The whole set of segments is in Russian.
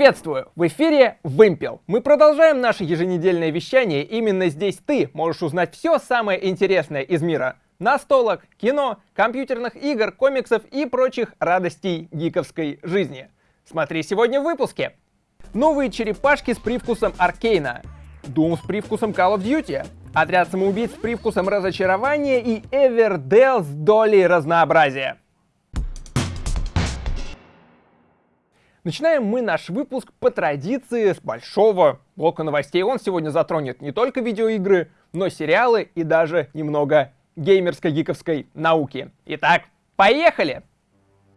Приветствую! В эфире Вымпел. Мы продолжаем наше еженедельное вещание. Именно здесь ты можешь узнать все самое интересное из мира настолок, кино, компьютерных игр, комиксов и прочих радостей гиковской жизни. Смотри сегодня в выпуске. Новые черепашки с привкусом Аркейна, Doom с привкусом Call of Duty, Отряд самоубийц с привкусом разочарования и Эвердел с долей разнообразия. Начинаем мы наш выпуск по традиции с большого блока новостей. Он сегодня затронет не только видеоигры, но сериалы и даже немного геймерско-гиковской науки. Итак, поехали!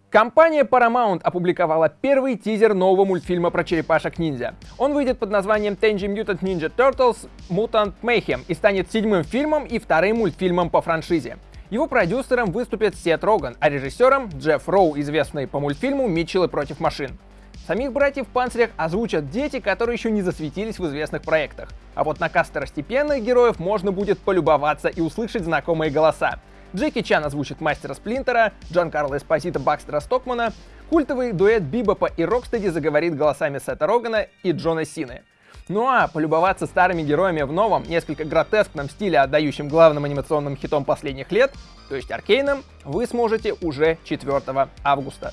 Компания Paramount опубликовала первый тизер нового мультфильма про черепашек-ниндзя. Он выйдет под названием Tenji Mutant Ninja Turtles Mutant Mayhem и станет седьмым фильмом и вторым мультфильмом по франшизе. Его продюсером выступит Сет Роган, а режиссером Джефф Роу, известный по мультфильму «Митчеллы против машин». Самих братьев в панцирях озвучат дети, которые еще не засветились в известных проектах. А вот на каст второстепенных героев можно будет полюбоваться и услышать знакомые голоса. Джеки Чан озвучит Мастера Сплинтера, Джан Карло Эспозита Бакстера Стокмана, культовый дуэт Бибопа и Рокстеди заговорит голосами Сета Рогана и Джона Сины. Ну а полюбоваться старыми героями в новом, несколько гротескном стиле, отдающем главным анимационным хитом последних лет, то есть Аркейном, вы сможете уже 4 августа.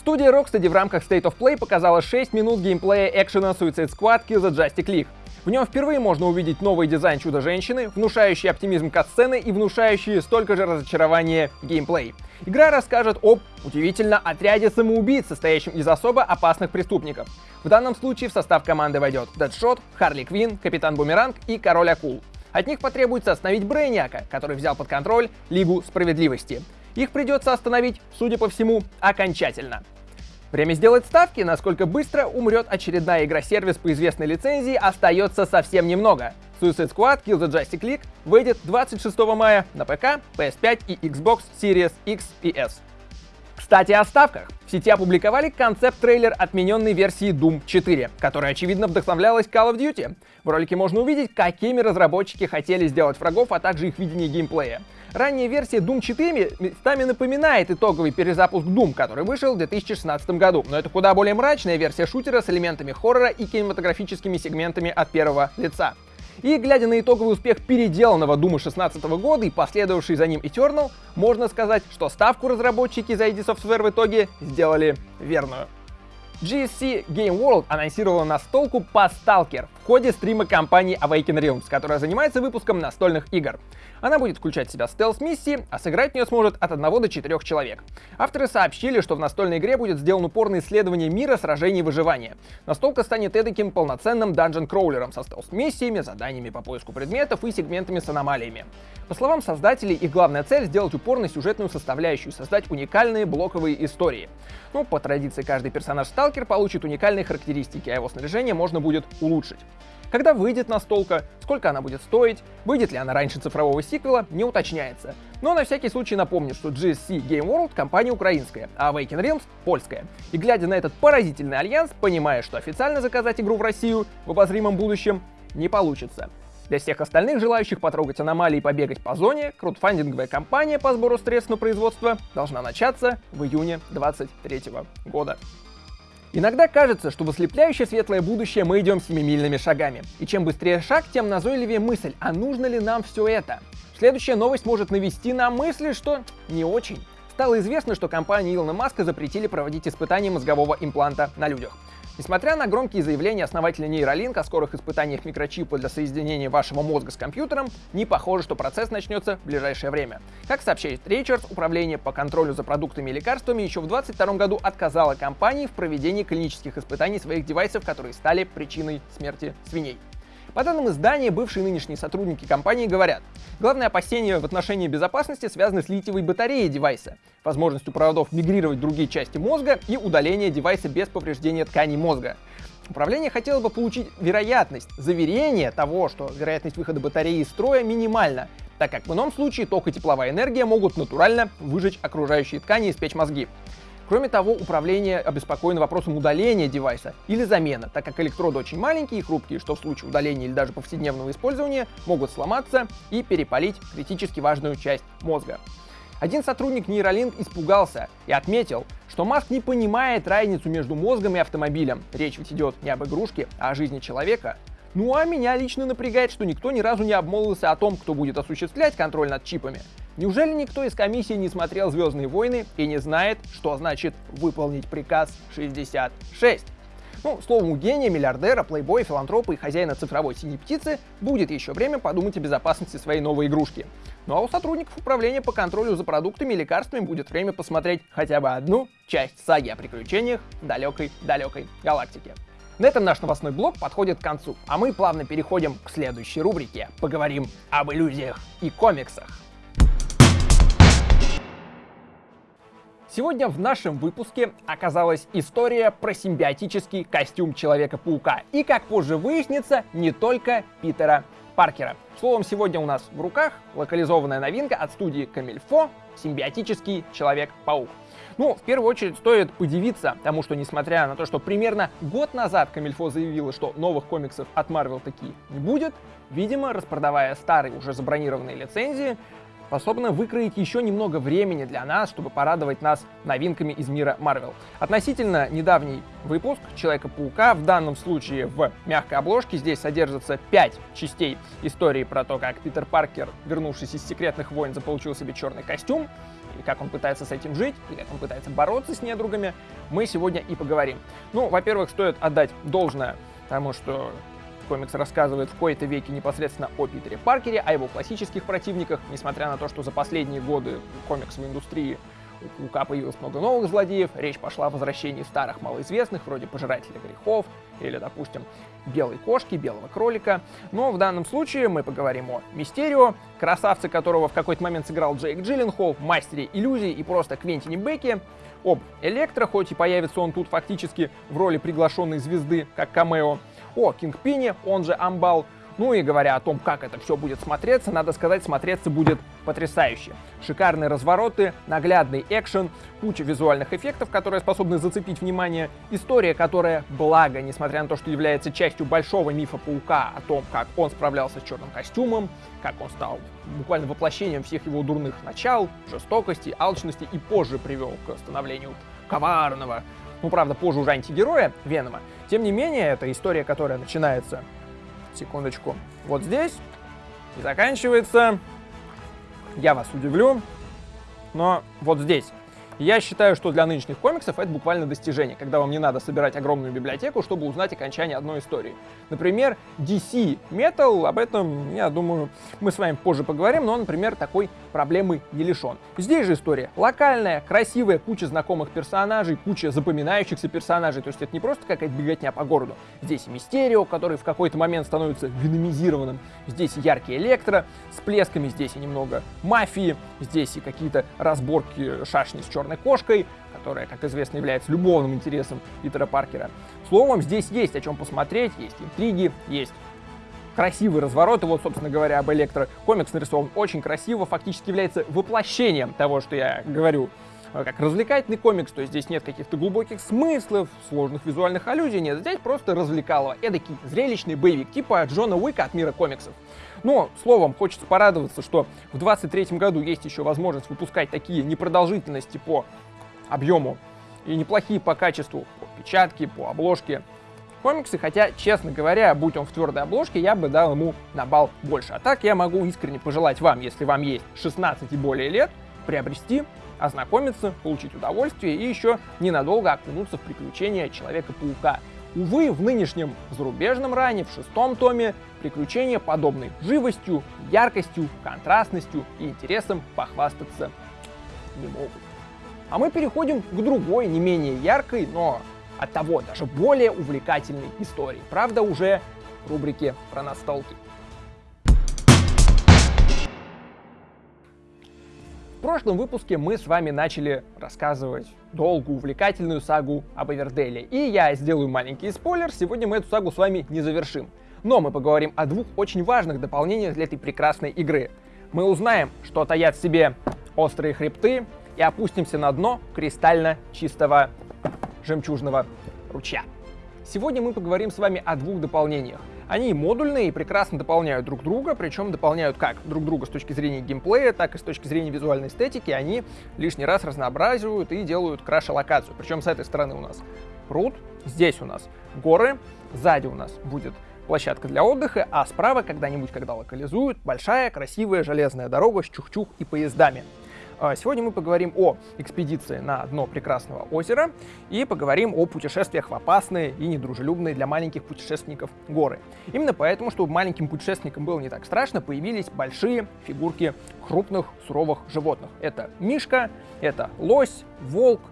Студия Rocksteady в рамках State of Play показала 6 минут геймплея экшена Suicide Squad Kill the Justice League. В нем впервые можно увидеть новый дизайн Чудо-женщины, внушающий оптимизм катсцены и внушающий столько же разочарования геймплей. Игра расскажет об, удивительно, отряде самоубийц, состоящем из особо опасных преступников. В данном случае в состав команды войдет Дэдшот, Харли Квин, Капитан Бумеранг и Король Акул. От них потребуется остановить Брейняка, который взял под контроль Лигу Справедливости. Их придется остановить, судя по всему, окончательно. Время сделать ставки, насколько быстро умрет очередная игра-сервис по известной лицензии, остается совсем немного. Suicide Squad Kill the Justice League выйдет 26 мая на ПК, PS5 и Xbox Series X и S. Кстати, о ставках. В сети опубликовали концепт-трейлер отмененной версии Doom 4, которая, очевидно, вдохновлялась Call of Duty. В ролике можно увидеть, какими разработчики хотели сделать врагов, а также их видение геймплея. Ранняя версия Doom 4 местами напоминает итоговый перезапуск Doom, который вышел в 2016 году, но это куда более мрачная версия шутера с элементами хоррора и кинематографическими сегментами от первого лица. И глядя на итоговый успех переделанного Дума 16 года и последовавший за ним Eternal, можно сказать, что ставку разработчики за ID Software в итоге сделали верную. GSC Game World анонсировала настолку по Stalker в ходе стрима компании Awaken Realms, которая занимается выпуском настольных игр. Она будет включать в себя стелс-миссии, а сыграть в нее сможет от 1 до 4 человек. Авторы сообщили, что в настольной игре будет сделан упор на исследование мира, сражений и выживания. Настолка станет эдаким полноценным данжен-кроулером со стелс-миссиями, заданиями по поиску предметов и сегментами с аномалиями. По словам создателей, их главная цель — сделать упор на сюжетную составляющую, создать уникальные блоковые истории. Ну, по традиции, каждый персонаж Сталкер получит уникальные характеристики, а его снаряжение можно будет улучшить. Когда выйдет настолка, сколько она будет стоить, выйдет ли она раньше цифрового сиквела, не уточняется. Но на всякий случай напомню, что GSC Game World компания украинская, а Awaken Realms польская. И глядя на этот поразительный альянс, понимая, что официально заказать игру в Россию в обозримом будущем не получится. Для всех остальных, желающих потрогать аномалии и побегать по зоне, краудфандинговая кампания по сбору средств на производство должна начаться в июне 2023 года. Иногда кажется, что в ослепляющее светлое будущее мы идем семимильными шагами. И чем быстрее шаг, тем назойливее мысль, а нужно ли нам все это? Следующая новость может навести на мысли, что не очень. Стало известно, что компании Илона Маска запретили проводить испытания мозгового импланта на людях. Несмотря на громкие заявления основателя Neuralink о скорых испытаниях микрочипа для соединения вашего мозга с компьютером, не похоже, что процесс начнется в ближайшее время. Как сообщает Ричард, управление по контролю за продуктами и лекарствами еще в 2022 году отказало компании в проведении клинических испытаний своих девайсов, которые стали причиной смерти свиней. По данным издания, бывшие и нынешние сотрудники компании говорят, главное опасение в отношении безопасности связано с литиевой батареей девайса, возможностью проводов мигрировать в другие части мозга и удаление девайса без повреждения тканей мозга. Управление хотело бы получить вероятность, заверение того, что вероятность выхода батареи из строя минимальна, так как в ином случае ток и тепловая энергия могут натурально выжечь окружающие ткани и спечь мозги. Кроме того, управление обеспокоено вопросом удаления девайса или замены, так как электроды очень маленькие и хрупкие, что в случае удаления или даже повседневного использования могут сломаться и перепалить критически важную часть мозга. Один сотрудник Neuralink испугался и отметил, что Маск не понимает разницу между мозгом и автомобилем. Речь ведь идет не об игрушке, а о жизни человека. Ну а меня лично напрягает, что никто ни разу не обмолвился о том, кто будет осуществлять контроль над чипами. Неужели никто из комиссии не смотрел «Звездные войны» и не знает, что значит выполнить приказ 66? Ну, словом, у гения, миллиардера, плейбоя, филантропа и хозяина цифровой синей птицы будет еще время подумать о безопасности своей новой игрушки. Ну а у сотрудников управления по контролю за продуктами и лекарствами будет время посмотреть хотя бы одну часть саги о приключениях далекой-далекой галактики. На этом наш новостной блок подходит к концу, а мы плавно переходим к следующей рубрике. Поговорим об иллюзиях и комиксах. Сегодня в нашем выпуске оказалась история про симбиотический костюм Человека-паука. И, как позже выяснится, не только Питера Паркера. Словом, сегодня у нас в руках локализованная новинка от студии Камильфо «Симбиотический Человек-паук». Ну, в первую очередь стоит удивиться тому, что несмотря на то, что примерно год назад Камильфо заявила, что новых комиксов от Marvel такие не будет, видимо, распродавая старые уже забронированные лицензии, способна выкроить еще немного времени для нас, чтобы порадовать нас новинками из мира Марвел. Относительно недавний выпуск Человека-паука, в данном случае в мягкой обложке, здесь содержится 5 частей истории про то, как Питер Паркер, вернувшись из секретных войн, заполучил себе черный костюм, и как он пытается с этим жить, и как он пытается бороться с недругами, мы сегодня и поговорим. Ну, во-первых, стоит отдать должное тому, что комикс рассказывает в кои-то веке непосредственно о Питере Паркере, о его классических противниках, несмотря на то, что за последние годы комиксовой индустрии у Паука появилось много новых злодеев, речь пошла о возвращении старых малоизвестных, вроде Пожирателя грехов, или, допустим, Белой кошки, Белого кролика. Но в данном случае мы поговорим о Мистерио, красавце которого в какой-то момент сыграл Джейк Джилленхол, мастере иллюзий и просто Квентине Бекки, об Электро, хоть и появится он тут фактически в роли приглашенной звезды, как камео, о Кингпине, он же Амбал. Ну и говоря о том, как это все будет смотреться, надо сказать, смотреться будет потрясающе. Шикарные развороты, наглядный экшен, куча визуальных эффектов, которые способны зацепить внимание, история, которая, благо, несмотря на то, что является частью большого мифа Паука о том, как он справлялся с черным костюмом, как он стал буквально воплощением всех его дурных начал, жестокости, алчности и позже привел к становлению коварного, ну, правда, позже уже антигероя Венома. Тем не менее, это история, которая начинается, секундочку, вот здесь и заканчивается, я вас удивлю, но вот здесь. Я считаю, что для нынешних комиксов это буквально достижение, когда вам не надо собирать огромную библиотеку, чтобы узнать окончание одной истории. Например, DC Metal, об этом, я думаю, мы с вами позже поговорим, но, например, такой проблемы не лишен. Здесь же история локальная, красивая, куча знакомых персонажей, куча запоминающихся персонажей, то есть это не просто какая-то беготня по городу. Здесь Мистерио, который в какой-то момент становится виномизированным, здесь и яркий Электро с плесками, здесь и немного мафии, здесь и какие-то разборки шашни с черным черной кошкой, которая, как известно, является любовным интересом Питера Паркера. Словом, здесь есть о чем посмотреть, есть интриги, есть красивые развороты. Вот, собственно говоря, об Электро. Комикс нарисован очень красиво, фактически является воплощением того, что я говорю как развлекательный комикс, то есть здесь нет каких-то глубоких смыслов, сложных визуальных аллюзий, нет, здесь просто развлекалово, эдакий зрелищный боевик, типа Джона Уика от мира комиксов. Но, словом, хочется порадоваться, что в 2023 году есть еще возможность выпускать такие непродолжительности по объему и неплохие по качеству, по печатке, по обложке комиксы, хотя, честно говоря, будь он в твердой обложке, я бы дал ему на бал больше. А так я могу искренне пожелать вам, если вам есть 16 и более лет, приобрести, ознакомиться, получить удовольствие и еще ненадолго окунуться в приключения Человека-паука. Увы, в нынешнем зарубежном ране, в шестом томе, приключения подобной живостью, яркостью, контрастностью и интересом похвастаться не могут. А мы переходим к другой, не менее яркой, но от того даже более увлекательной истории. Правда, уже в рубрике про настолки. Прошлом выпуске мы с вами начали рассказывать долгую, увлекательную сагу об Эверделе. И я сделаю маленький спойлер, сегодня мы эту сагу с вами не завершим. Но мы поговорим о двух очень важных дополнениях для этой прекрасной игры. Мы узнаем, что таят в себе острые хребты, и опустимся на дно кристально чистого жемчужного ручья. Сегодня мы поговорим с вами о двух дополнениях. Они модульные и прекрасно дополняют друг друга, причем дополняют как друг друга с точки зрения геймплея, так и с точки зрения визуальной эстетики. Они лишний раз разнообразивают и делают краше локацию. Причем с этой стороны у нас пруд, здесь у нас горы, сзади у нас будет площадка для отдыха, а справа когда-нибудь, когда локализуют, большая красивая железная дорога с чух-чух и поездами. А, сегодня мы поговорим о экспедиции на дно прекрасного озера и поговорим о путешествиях в опасные и недружелюбные для маленьких путешественников горы. Именно поэтому, чтобы маленьким путешественникам было не так страшно, появились большие фигурки крупных суровых животных. Это мишка, это лось, волк,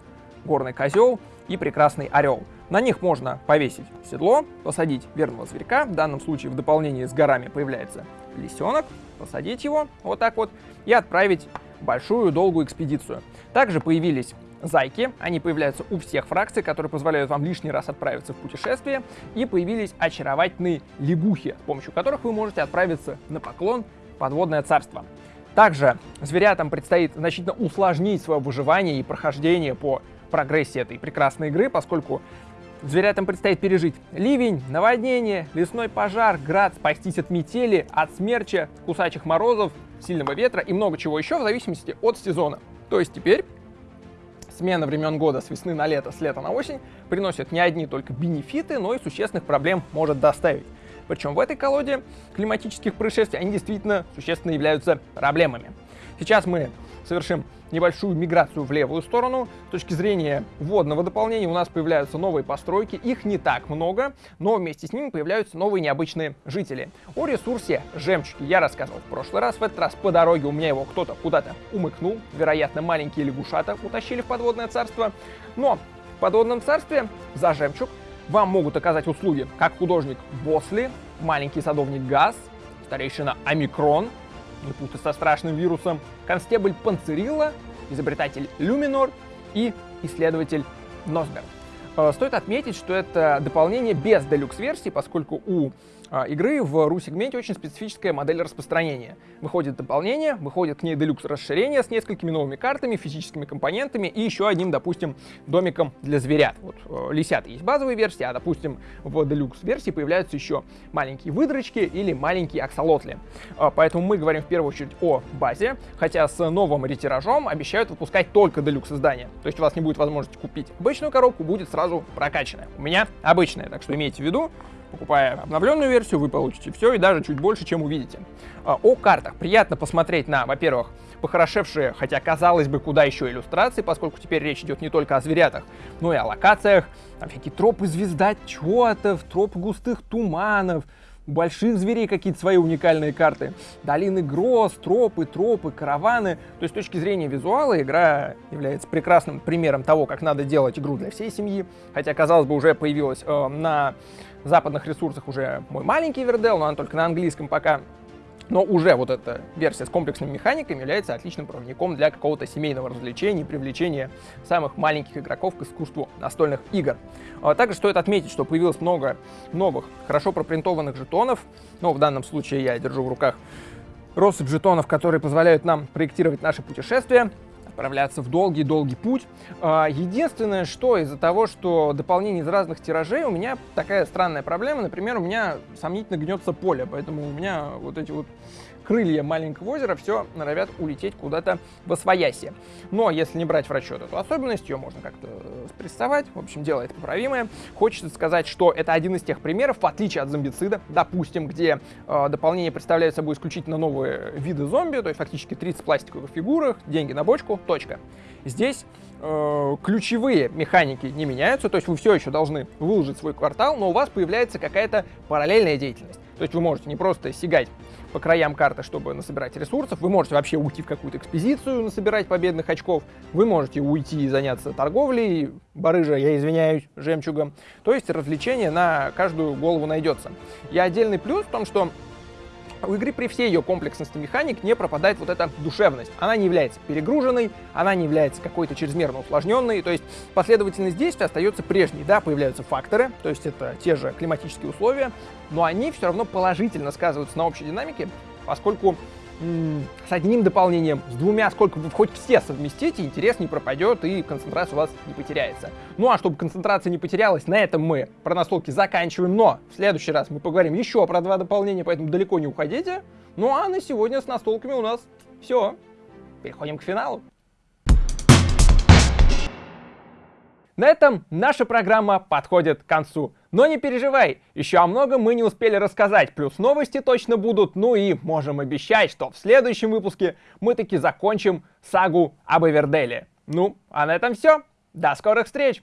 горный козел и прекрасный орел. На них можно повесить седло, посадить верного зверька. В данном случае в дополнении с горами появляется лисенок, посадить его вот так вот и отправить большую долгую экспедицию. Также появились зайки, они появляются у всех фракций, которые позволяют вам лишний раз отправиться в путешествие, и появились очаровательные лягухи, с помощью которых вы можете отправиться на поклон подводное царство. Также зверятам предстоит значительно усложнить свое выживание и прохождение по прогрессии этой прекрасной игры, поскольку Зверятам предстоит пережить ливень, наводнение, лесной пожар, град, спастись от метели, от смерча, кусачих морозов, сильного ветра и много чего еще в зависимости от сезона. То есть теперь смена времен года с весны на лето, с лета на осень приносит не одни только бенефиты, но и существенных проблем может доставить. Причем в этой колоде климатических происшествий они действительно существенно являются проблемами. Сейчас мы совершим небольшую миграцию в левую сторону. С точки зрения водного дополнения у нас появляются новые постройки, их не так много, но вместе с ними появляются новые необычные жители. О ресурсе жемчуги я рассказывал в прошлый раз, в этот раз по дороге у меня его кто-то куда-то умыкнул, вероятно маленькие лягушата утащили в подводное царство, но в подводном царстве за жемчуг вам могут оказать услуги как художник Босли, маленький садовник Газ, старейшина Омикрон, не путать со страшным вирусом, констебль Панцерилла, изобретатель Люминор и исследователь Носберг. Э, стоит отметить, что это дополнение без делюкс-версии, поскольку у а, игры в RU-сегменте очень специфическая модель распространения. Выходит дополнение, выходит к ней делюкс расширение с несколькими новыми картами, физическими компонентами и еще одним, допустим, домиком для зверят. Вот э, лисят есть базовые версии, а, допустим, в делюкс версии появляются еще маленькие выдрочки или маленькие аксолотли. Э, поэтому мы говорим в первую очередь о базе, хотя с новым ретиражом обещают выпускать только делюкс издания. То есть у вас не будет возможности купить обычную коробку, будет сразу прокачанная. У меня обычная, так что имейте в виду, Покупая обновленную версию, вы получите все и даже чуть больше, чем увидите. А, о картах. Приятно посмотреть на, во-первых, похорошевшие, хотя казалось бы, куда еще иллюстрации, поскольку теперь речь идет не только о зверятах, но и о локациях. Там всякие тропы звездочетов, тропы густых туманов, больших зверей какие-то свои уникальные карты. Долины гроз, тропы, тропы, караваны. То есть с точки зрения визуала игра является прекрасным примером того, как надо делать игру для всей семьи. Хотя, казалось бы, уже появилась э, на западных ресурсах уже мой маленький Вердел, но он только на английском пока. Но уже вот эта версия с комплексными механиками является отличным проводником для какого-то семейного развлечения и привлечения самых маленьких игроков к искусству настольных игр. А также стоит отметить, что появилось много новых, хорошо пропринтованных жетонов. Но в данном случае я держу в руках россыпь жетонов, которые позволяют нам проектировать наши путешествия отправляться в долгий-долгий путь. А, единственное, что из-за того, что дополнение из разных тиражей, у меня такая странная проблема. Например, у меня сомнительно гнется поле, поэтому у меня вот эти вот крылья маленького озера все норовят улететь куда-то в освояси. Но если не брать в расчет эту особенность, ее можно как-то спрессовать. В общем, дело это поправимое. Хочется сказать, что это один из тех примеров, в отличие от зомбицида, допустим, где э, дополнение представляет собой исключительно новые виды зомби, то есть фактически 30 пластиковых фигурах, деньги на бочку, точка. Здесь э, ключевые механики не меняются, то есть вы все еще должны выложить свой квартал, но у вас появляется какая-то параллельная деятельность. То есть вы можете не просто сигать по краям карты, чтобы насобирать ресурсов. Вы можете вообще уйти в какую-то экспедицию, насобирать победных очков. Вы можете уйти и заняться торговлей, барыжа, я извиняюсь, жемчугом. То есть развлечение на каждую голову найдется. И отдельный плюс в том, что у игры при всей ее комплексности механик не пропадает вот эта душевность. Она не является перегруженной, она не является какой-то чрезмерно усложненной, то есть последовательность действий остается прежней. Да, появляются факторы, то есть это те же климатические условия, но они все равно положительно сказываются на общей динамике, поскольку с одним дополнением, с двумя, сколько вы хоть все совместите, интерес не пропадет и концентрация у вас не потеряется. Ну а чтобы концентрация не потерялась, на этом мы про настолки заканчиваем, но в следующий раз мы поговорим еще про два дополнения, поэтому далеко не уходите. Ну а на сегодня с настолками у нас все. Переходим к финалу. На этом наша программа подходит к концу. Но не переживай, еще о многом мы не успели рассказать, плюс новости точно будут, ну и можем обещать, что в следующем выпуске мы таки закончим сагу об Эверделе. Ну, а на этом все. До скорых встреч!